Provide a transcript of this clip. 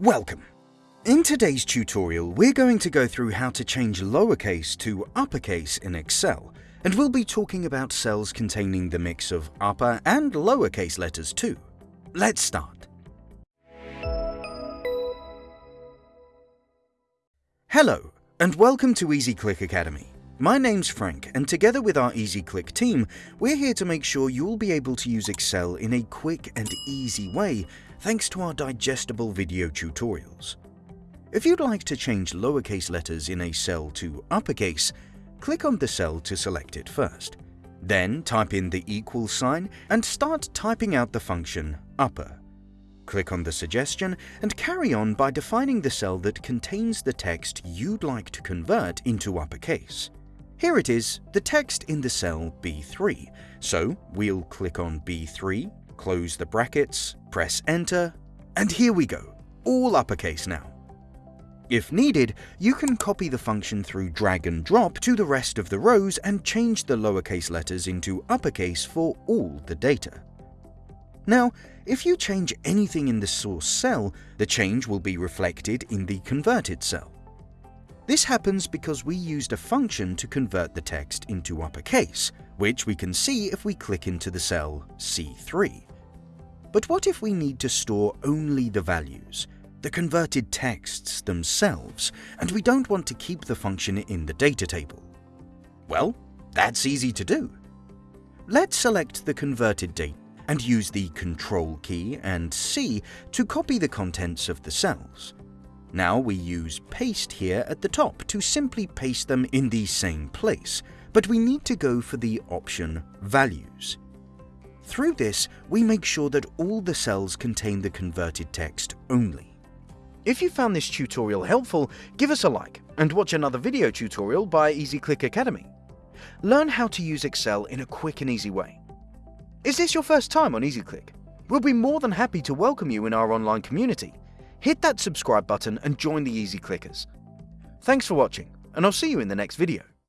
Welcome! In today's tutorial, we're going to go through how to change lowercase to uppercase in Excel, and we'll be talking about cells containing the mix of upper and lowercase letters too. Let's start. Hello, and welcome to EasyClick Academy. My name's Frank, and together with our EasyClick team, we're here to make sure you'll be able to use Excel in a quick and easy way thanks to our digestible video tutorials. If you'd like to change lowercase letters in a cell to uppercase, click on the cell to select it first. Then type in the equal sign and start typing out the function upper. Click on the suggestion and carry on by defining the cell that contains the text you'd like to convert into uppercase. Here it is, the text in the cell B3. So we'll click on B3, close the brackets, press enter, and here we go, all uppercase now. If needed, you can copy the function through drag and drop to the rest of the rows and change the lowercase letters into uppercase for all the data. Now, if you change anything in the source cell, the change will be reflected in the converted cell. This happens because we used a function to convert the text into uppercase, which we can see if we click into the cell C3. But what if we need to store only the values, the converted texts themselves, and we don't want to keep the function in the data table? Well, that's easy to do. Let's select the converted date and use the Control key and C to copy the contents of the cells. Now we use paste here at the top to simply paste them in the same place, but we need to go for the option Values. Through this, we make sure that all the cells contain the converted text only. If you found this tutorial helpful, give us a like and watch another video tutorial by EasyClick Academy. Learn how to use Excel in a quick and easy way. Is this your first time on EasyClick? We'll be more than happy to welcome you in our online community hit that subscribe button and join the Easy Clickers. Thanks for watching, and I'll see you in the next video.